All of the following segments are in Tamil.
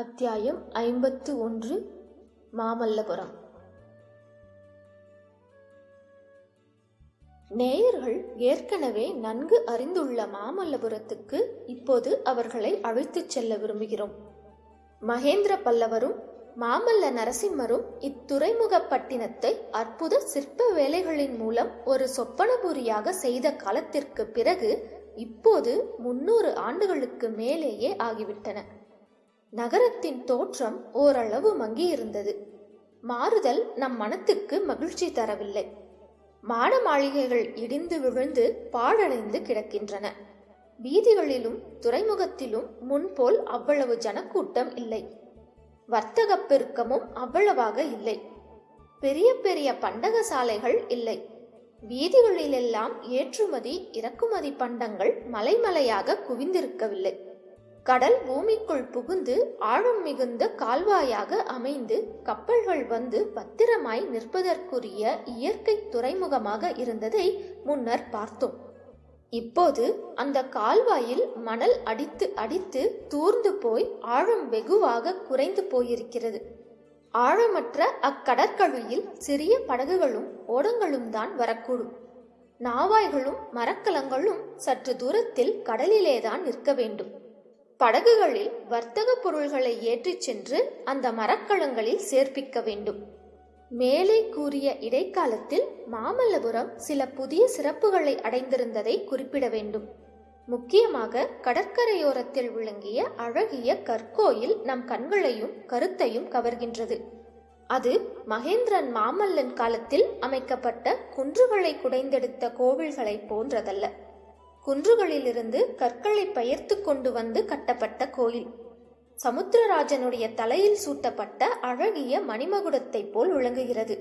அத்தியாயம் ஐம்பத்து ஒன்று மாமல்லபுரம். நேயர்கள் ஏற்கனவே நன்கு அறிந்துள்ள மாமல்லபுரத்துக்கு இப்போது அவர்களை அழைத்துச் செல்ல விரும்புகிறோம். மகேந்திர பல்லவரும் மாமல்ல நரசிம்மரும் இத்துறைமுகப்பட்டினத்தை அற்புத சிற்ப வேலைகளின் மூலம் ஒரு சொப்பனபுரியாக செய்த காலத்திற்கு பிறகு இப்போது முன்னூறு ஆண்டுகளுக்கு மேலேயே ஆகிவிட்டன. நகரத்தின் தோற்றம் ஓரளவு மங்கியிருந்தது. மாறுதல் நம் மனத்துக்கு மகிழ்ச்சி தரவில்லை. மாட மாளிகைகள் இடிந்து விழுந்து பாழடைந்து கிடக்கின்றன. வீதிகளிலும் துறைமுகத்திலும் முன்போல் அவ்வளவு ஜனக்கூட்டம் இல்லை. வர்த்தகப் பெருக்கமும் அவ்வளவாக இல்லை. பெரிய பெரிய பண்டக சாலைகள் இல்லை. வீதிகளிலெல்லாம் ஏற்றுமதி இறக்குமதி பண்டங்கள் மலைமலையாக குவிந்திருக்கவில்லை. கடல் பூமிக்குள் புகுந்து ஆழம் மிகுந்த கால்வாயாக அமைந்து கப்பல்கள் வந்து பத்திரமாய் நிற்பதற்குரிய இயற்கை துறைமுகமாக இருந்ததை முன்னர் பார்த்தோம். இப்போது அந்த கால்வாயில் மணல் அடித்து அடித்து தூர்ந்து போய் ஆழம் வெகுவாக குறைந்து போயிருக்கிறது. ஆழமற்ற அக்கடற்கழியில் சிறிய படகுகளும் ஓடங்களும் தான் வரக்கூடும். நாவாய்களும் மரக்கலங்களும் சற்று தூரத்தில் கடலிலேதான் நிற்க வேண்டும். படகுகளில் வர்த்தக பொருள்களை ஏற்றிச் சென்று அந்த மரக்கலங்களில் சேர்ப்பிக்க வேண்டும். மேலே கூறிய இடைக்காலத்தில் மாமல்லபுரம் சில புதிய சிறப்புகளை அடைந்திருந்ததை குறிப்பிட வேண்டும். முக்கியமாக கடற்கரையோரத்தில் விளங்கிய அழகிய கற்கோயில் நம் கண்களையும் கருத்தையும் கவர்கின்றது. அது மகேந்திரன் மாமல்லன் காலத்தில் அமைக்கப்பட்ட குன்றுகளை குடைந்தெடுத்த கோவில்களை போன்றதல்ல. குன்றுகளிலிருந்து கற்களை பெயர்த்து கொண்டு வந்து கட்டப்பட்ட கோயில். சமுத்திரராஜனுடைய தலையில் சூட்டப்பட்ட அழகிய மணிமகுடத்தைப் போல் விளங்குகிறது.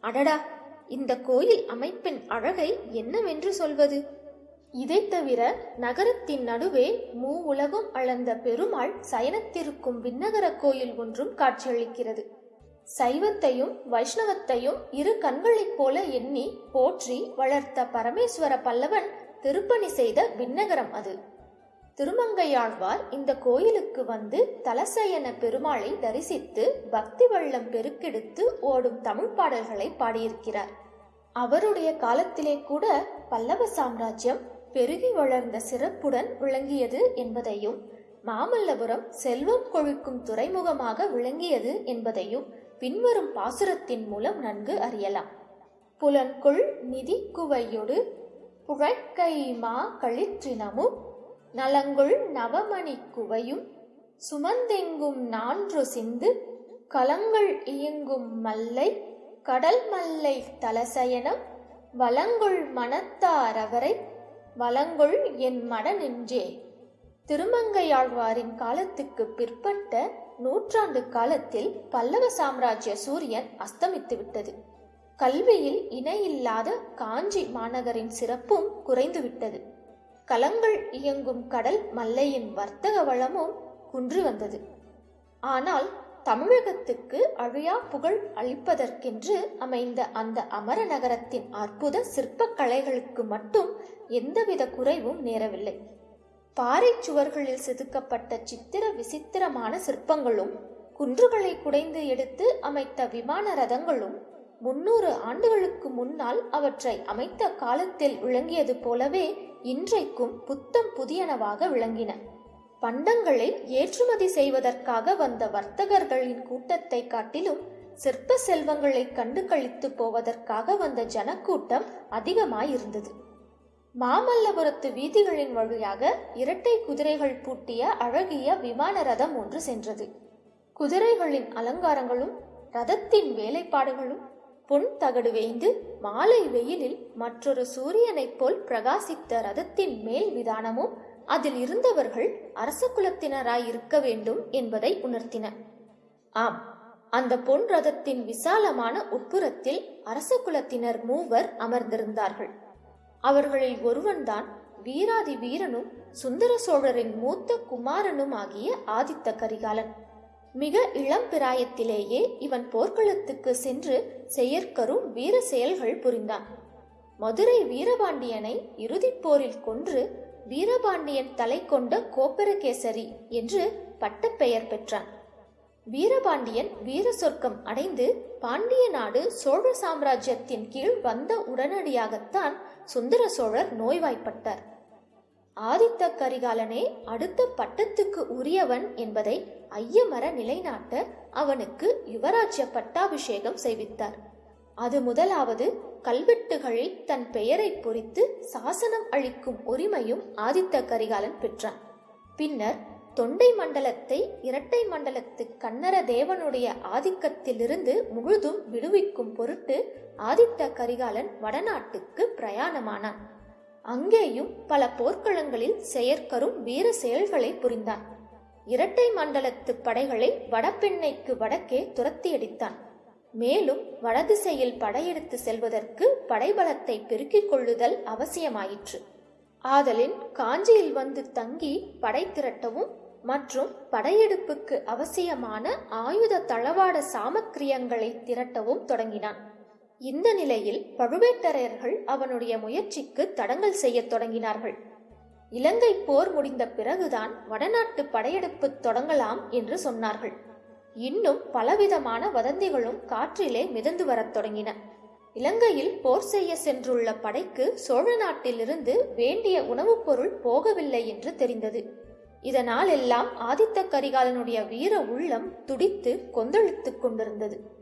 அடடா! இந்த கோயில் அமைப்பின் அழகை என்னவென்று சொல்வது? இதை தவிர நகரத்தின் நடுவே மூ உலகம் அளந்த பெருமாள் சயனத்திருக்கும் விண்ணகர கோயில் ஒன்றும் காட்சியளிக்கிறது. சைவத்தையும் வைஷ்ணவத்தையும் இரு கண்களைப் போல எண்ணி போற்றி வளர்த்த பரமேஸ்வர பல்லவன் திருப்பணி செய்த விண்ணகரம் அது. திருமங்கையாழ்வார் இந்த கோயிலுக்கு வந்து தலசயன பெருமாளை தரிசித்து பக்தி வெள்ளம் பெருக்கெடுத்து ஓடும் தமிழ் பாடல்களை பாடியிருக்கிறார். அவருடைய காலத்திலே கூட பல்லவ சாம்ராஜ்யம் பெருகி வளர்ந்த சிறப்புடன் விளங்கியது என்பதையும் மாமல்லபுரம் செல்வம் கொழிக்கும் துறைமுகமாக விளங்கியது என்பதையும் பின்வரும் பாசுரத்தின் மூலம் நன்கு அறியலாம். புலன்கொள் நிதி குவையொடு புழைக்கை மா களிற்றினமும் நலங்குள் நவமணி குவையும் சுமந்தெங்கும் நான்று சிந்து கலங்கள் இயங்கும் மல்லை கடல் மல்லை தலசயனம் வலங்குள் மனத்தாரவரை வலங்குள் என் மட திருமங்கையாழ்வாரின் காலத்துக்கு பிற்பட்ட நூற்றாண்டு காலத்தில் பல்லவ சாம்ராஜ்ய சூரியன் அஸ்தமித்து விட்டது கல்வியில் இணையில்லாத காஞ்சி மாநகரின் சிறப்பும் குறைந்துவிட்டது. கலங்கள் இயங்கும் கடல் மல்லையின் வர்த்தக வளமும் குன்று வந்தது. ஆனால் தமிழகத்துக்கு அழியா புகழ் அளிப்பதற்கென்று அமைந்த அந்த அமர நகரத்தின் அற்புத சிற்பக் கலைகளுக்கு மட்டும் எந்தவித குறைவும் நேரவில்லை. பாறை சுவர்களில் செதுக்கப்பட்ட சித்திர விசித்திரமான சிற்பங்களும் குன்றுகளை குடைந்து எடுத்து அமைத்த விமான ரதங்களும் முன்னூறு ஆண்டுகளுக்கு முன்னால் அவற்றை அமைத்த காலத்தில் விளங்கியது போலவே இன்றைக்கும் புத்தம் புதியனவாக விளங்கின. பண்டங்களை ஏற்றுமதி செய்வதற்காக வந்த வர்த்தகர்களின் கூட்டத்தை காட்டிலும் சிற்ப செல்வங்களை கண்டு கழித்து போவதற்காக வந்த ஜனக்கூட்டம் அதிகமாயிருந்தது. மாமல்லபுரத்து வீதிகளின் வழியாக இரட்டை குதிரைகள் பூட்டிய அழகிய விமான ரதம் ஒன்று சென்றது. குதிரைகளின் அலங்காரங்களும் ரதத்தின் வேலைப்பாடுகளும் பொன் தகடு வேய்ந்து மாலை வெயிலில் மற்றொரு சூரியனைப் போல் பிரகாசித்த ரதத்தின் மேல் விதானமும் அதில் இருந்தவர்கள் அரச குலத்தினராய் இருக்க வேண்டும் என்பதை உணர்த்தின. ஆம் அந்த பொன் ரதத்தின் விசாலமான உட்புறத்தில் அரச குலத்தினர் மூவர் அமர்ந்திருந்தார்கள். அவர்களில் ஒருவன்தான் வீராதி வீரனும் சுந்தர சோழரின் மூத்த குமாரனும் ஆகிய ஆதித்த கரிகாலன். மிக இளம் பிராயத்திலேயே இவன் போர்க்களத்துக்கு சென்று செயற்கரும் வீர செயல்கள் புரிந்தான். மதுரை வீரபாண்டியனை இறுதிப் போரில் கொன்று வீரபாண்டியன் தலை கொண்ட கோப்பரகேசரி என்று பட்டப்பெயர் பெற்றான். வீரபாண்டியன் வீர சொர்க்கம் அடைந்து பாண்டிய நாடு சோழ சாம்ராஜ்யத்தின் கீழ் வந்த உடனடியாகத்தான் சுந்தர சோழர் நோய்வாய்ப்பட்டார். ஆதித்த கரிகாலனே அடுத்த பட்டத்துக்கு உரியவன் என்பதை ஐயமர நிலைநாட்ட அவனுக்கு யுவராஜ்ய பட்டாபிஷேகம் செய்வித்தார். அது முதலாவது கல்வெட்டுகளில் தன் பெயரை பொறித்து சாசனம் அளிக்கும் உரிமையும் ஆதித்த கரிகாலன் பெற்றான். பின்னர் தொண்டை மண்டலத்தை இரட்டை மண்டலத்து கன்னர தேவனுடைய ஆதிக்கத்திலிருந்து முழுதும் விடுவிக்கும் பொருட்டு ஆதித்த கரிகாலன் வடநாட்டுக்கு பிரயாணமானான். அங்கேயும் பல போர்க்களங்களில் செயற்கரும் வீர செயல்களை புரிந்தான். இரட்டை மண்டலத்து படைகளை வடபெண்ணைக்கு வடக்கே துரத்தியடித்தான். மேலும் வடதிசையில் படையெடுத்து செல்வதற்கு படைபலத்தை பெருக்கிக் கொள்ளுதல் அவசியமாயிற்று. ஆதலின் காஞ்சியில் வந்து தங்கி படை திரட்டவும் மற்றும் படையெடுப்புக்கு அவசியமான ஆயுத தளவாட சாமக்கிரியங்களை திரட்டவும் தொடங்கினான். இந்த நிலையில் பழுவேட்டரையர்கள் அவனுடைய முயற்சிக்கு தடங்கல் செய்யத் தொடங்கினார்கள். இலங்கை போர் முடிந்த பிறகுதான் வடநாட்டு படையெடுப்பு தொடங்கலாம் என்று சொன்னார்கள். இன்னும் பலவிதமான வதந்திகளும் காற்றிலே மிதந்து வரத் தொடங்கின. இலங்கையில் போர் செய்ய சென்றுள்ள படைக்கு சோழ நாட்டிலிருந்து வேண்டிய உணவுப் பொருள் போகவில்லை என்று தெரிந்தது. இதனால் எல்லாம் ஆதித்த கரிகாலனுடைய வீர உள்ளம் துடித்து கொந்தளித்துக் கொண்டிருந்தது.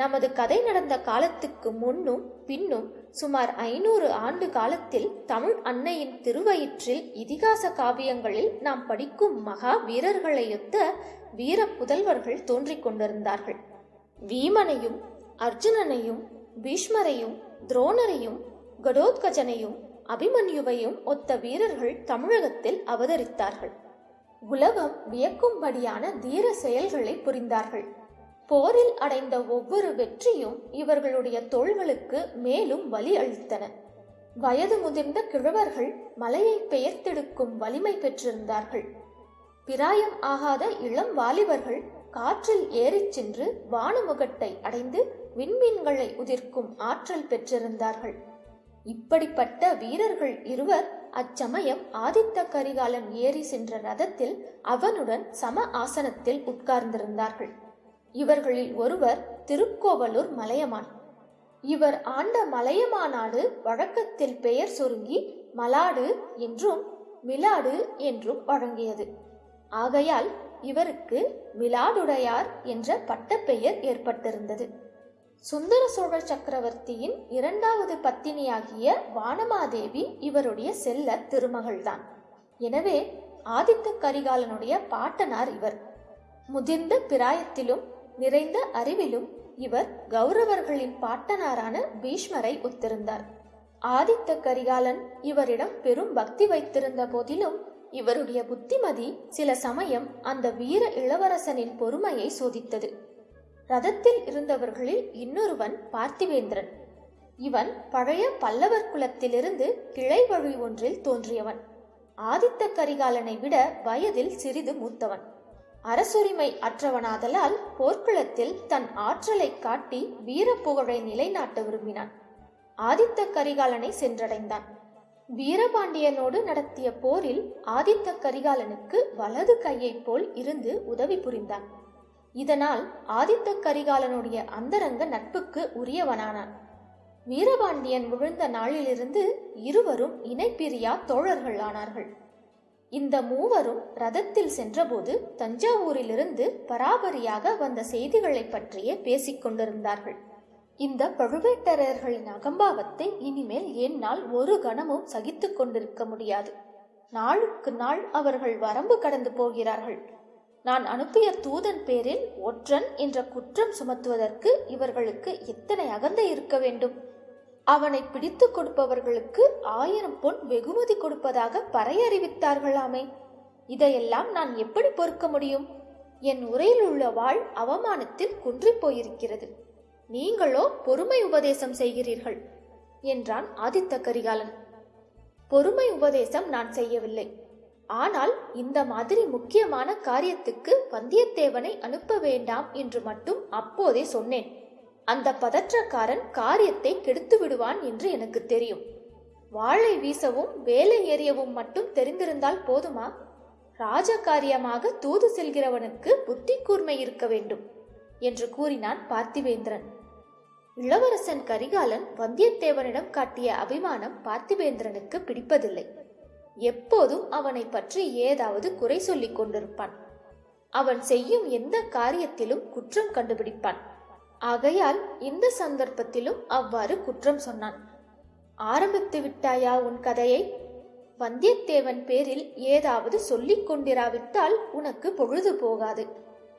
நமது கதை நடந்த காலத்துக்கு முன்னும் பின்னும் சுமார் ஐநூறு ஆண்டு காலத்தில் தமிழ் அன்னையின் திருவயிற்றில் இதிகாச காவியங்களில் நாம் படிக்கும் மகா வீரர்களையொத்த வீர புதல்வர்கள் தோன்றிக் கொண்டிருந்தார்கள். வீமனையும் அர்ஜுனனையும் பீஷ்மரையும் துரோணரையும் கடோத்கஜனையும் அபிமன்யுவையும் ஒத்த வீரர்கள் தமிழகத்தில் அவதரித்தார்கள். உலகம் வியக்கும்படியான தீர செயல்களை புரிந்தார்கள். போரில் அடைந்த ஒவ்வொரு வெற்றியும் இவர்களுடைய தோள்களுக்கு மேலும் வலி அளித்தன. வயது முதிர்ந்த கிழவர்கள் மலையை பெயர்த்தெடுக்கும் வலிமை பெற்றிருந்தார்கள். பிராயம் ஆகாத இளம் வாலிபர்கள் காற்றில் ஏறிச் சென்று வானமுகட்டை அடைந்து விண்மீன்களை உதிர்க்கும் ஆற்றல் பெற்றிருந்தார்கள். இப்படிப்பட்ட வீரர்கள் இருவர் அச்சமயம் ஆதித்த கரிகாலன் ஏறி சென்ற ரதத்தில் அவனுடன் சம ஆசனத்தில் உட்கார்ந்திருந்தார்கள். இவர்களில் ஒருவர் திருக்கோவலூர் மலையமான். இவர் ஆண்ட மலையமாநாடு வழக்கத்தில் பெயர் சுருங்கி மலாடு என்றும் மிலாடு என்றும் வழங்கியது. ஆகையால் இவருக்கு மிலாடுடையார் என்ற பட்டப்பெயர் ஏற்பட்டிருந்தது. சுந்தர சோழ சக்கரவர்த்தியின் இரண்டாவது பத்தினியாகிய வானமாதேவி இவருடைய செல்ல திருமகள்தான். எனவே ஆதித்த கரிகாலனுடைய பாட்டனார் இவர். முதிர்ந்த பிராயத்திலும் நிறைந்த அறிவிலும் இவர் கௌரவர்களின் பாட்டனாரான பீஷ்மரை ஒத்திருந்தார் ஆதித்த கரிகாலன் இவரிடம் பெரும் பக்தி வைத்திருந்த போதிலும் இவருடைய புத்திமதி சில சமயம் அந்த வீர இளவரசனின் பொறுமையை சோதித்தது. ரதத்தில் இருந்தவர்களில் இன்னொருவன் பார்த்திவேந்திரன். இவன் பழைய பல்லவர் குலத்திலிருந்து கிளை வழி ஒன்றில் தோன்றியவன். ஆதித்த கரிகாலனை விட வயதில் சிறிது மூத்தவன். அரசுரிமை அற்றவனாதலால் போர்க்களத்தில் தன் ஆற்றலை காட்டி வீரப்புகழை நிலைநாட்ட விரும்பினான். ஆதித்த கரிகாலனை சென்றடைந்தான். வீரபாண்டியனோடு நடத்திய போரில் ஆதித்த கரிகாலனுக்கு வலது கையைப் போல் இருந்து உதவி புரிந்தான். இதனால் ஆதித்த கரிகாலனுடைய அந்தரங்க நட்புக்கு உரியவனானான். வீரபாண்டியன் விழுந்த நாளிலிருந்து இருவரும் இணைப்பிரியா தோழர்கள் ஆனார்கள் இந்த மூவரும் ரதத்தில் சென்றபோது தஞ்சாவூரிலிருந்து பராபரியாக வந்த செய்திகளை பற்றியே பேசிக் கொண்டிருந்தார்கள். இந்த பழுவேட்டரையர்களின் அகம்பாவத்தை இனிமேல் என்னால் ஒரு கணமும் சகித்துக் கொண்டிருக்க முடியாது. நாளுக்கு நாள் அவர்கள் வரம்பு கடந்து போகிறார்கள். நான் அனுப்பிய தூதன் பேரில் ஒற்றன் என்ற குற்றம் சுமத்துவதற்கு இவர்களுக்கு எத்தனை அகந்தை இருக்க வேண்டும்? அவனை பிடித்து கொடுப்பவர்களுக்கு ஆயிரம் பொன் வெகுமதி கொடுப்பதாக பறையறிவித்தார்களாமே. இதையெல்லாம் நான் எப்படி பொறுக்க முடியும்? என் உரையில் உள்ள வாழ் அவமானத்தில் குன்றி போயிருக்கிறது. நீங்களோ பொறுமை உபதேசம் செய்கிறீர்கள் என்றான் ஆதித்த கரிகாலன். பொறுமை உபதேசம் நான் செய்யவில்லை. ஆனால் இந்த மாதிரி முக்கியமான காரியத்துக்கு வந்தியத்தேவனை அனுப்ப வேண்டாம் என்று மட்டும் அப்போதே சொன்னேன். அந்த பதற்றக்காரன் காரியத்தை கெடுத்து விடுவான் என்று எனக்கு தெரியும். வாளை வீசவும் வேலை எறியவும் மட்டும் தெரிந்திருந்தால் போதுமா? ராஜகாரியமாக தூது செல்கிறவனுக்கு புத்தி கூர்மை இருக்க வேண்டும் என்று கூறினான் பார்த்திவேந்திரன் இளவரசன் கரிகாலன் வந்தியத்தேவனிடம் காட்டிய அபிமானம் பார்த்திவேந்திரனுக்கு பிடிப்பதில்லை. எப்போதும் அவனை பற்றி ஏதாவது குறை சொல்லிக் கொண்டிருப்பான். அவன் செய்யும் எந்த காரியத்திலும் குற்றம் கண்டுபிடிப்பான். ஆகையால் இந்த சந்தர்ப்பத்திலும் அவ்வாறு குற்றம் சொன்னான். ஆரம்பித்து விட்டாயா உன் கதையை? வந்தியத்தேவன் பேரில் ஏதாவது சொல்லிக் கொண்டிராவிட்டால் உனக்கு பொழுது போகாது.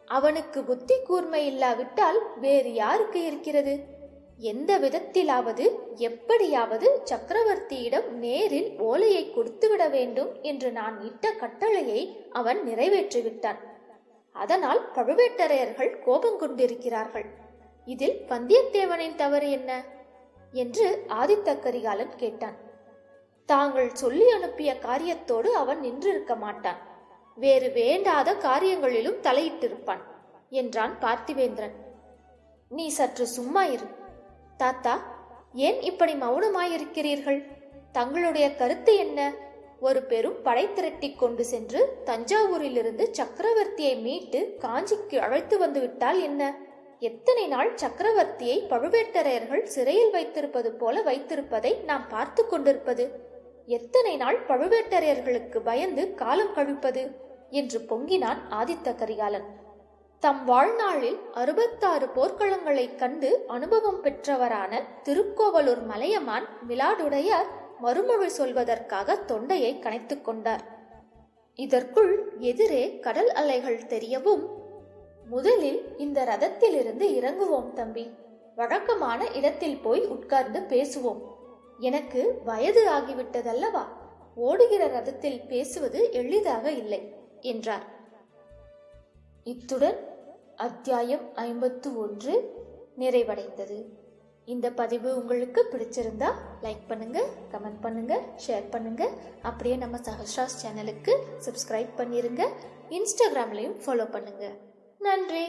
அவனுக்கு புத்தி கூர்மை இல்லாவிட்டால் வேறு யாருக்கு இருக்கிறது? எந்த விதத்திலாவது எப்படியாவது சக்கரவர்த்தியிடம் நேரில் ஓலையை கொடுத்துவிட வேண்டும் என்று நான் இட்ட கட்டளையை அவன் நிறைவேற்றிவிட்டான். அதனால் பழுவேட்டரையர்கள் கோபம் கொண்டிருக்கிறார்கள் இதில் வந்தியத்தேவனின் தவறு என்ன? என்று ஆதித்த கரிகாலன் கேட்டான். தாங்கள் சொல்லி அனுப்பிய காரியத்தோடு அவன் நின்றிருக்க மாட்டான். வேறு வேண்டாத காரியங்களிலும் தலையிட்டிருப்பான் என்றான் பார்த்திவேந்திரன். நீ சற்று சும்மா இரு. தாத்தா ஏன் இப்படி மௌனமாயிருக்கிறீர்கள்? தங்களுடைய கருத்து என்ன? ஒரு பெரும் படை திரட்டி கொண்டு சென்று தஞ்சாவூரிலிருந்து சக்கரவர்த்தியை மீட்டு காஞ்சிக்கு அழைத்து வந்துவிட்டால் என்ன? எத்தனை நாள் சக்கரவர்த்தியை பழுவேட்டரையர்கள் சிறையில் வைத்திருப்பது போல வைத்திருப்பதை நாம் பார்த்து கொண்டிருப்பது? எத்தனை நாள் பழுவேட்டரையர்களுக்கு பயந்து காலம் கழிப்பது? என்று பொங்கினான் ஆதித்த கரிகாலன். தம் வாழ்நாளில் அறுபத்தாறு போர்க்களங்களைக் கண்டு அனுபவம் பெற்றவரான திருக்கோவலூர் மலையமான் மிலாடுடையார் மறுமொழி சொல்வதற்காக தொண்டையை கனைத்துக் கொண்டார். இதற்குள் எதிரே கடல் அலைகள் தெரியவும் முதலில் இந்த ரதத்திலிருந்து இறங்குவோம் தம்பி. வழக்கமான இடத்தில் போய் உட்கார்ந்து பேசுவோம். எனக்கு வயது ஆகிவிட்டதல்லவா? ஓடுகிற ரதத்தில் பேசுவது எளிதாக இல்லை என்றார். இத்துடன் அத்தியாயம் ஐம்பத்து ஒன்று நிறைவடைந்தது. இந்த பதிவு உங்களுக்கு பிடிச்சிருந்தா லைக் பண்ணுங்க கமெண்ட் பண்ணுங்க ஷேர் பண்ணுங்க. அப்படியே நம்ம சஹஸ்ராஸ் சேனலுக்கு சப்ஸ்கிரைப் பண்ணிருங்க. இன்ஸ்டாகிராம்லையும் ஃபாலோ பண்ணுங்க. நன்றி.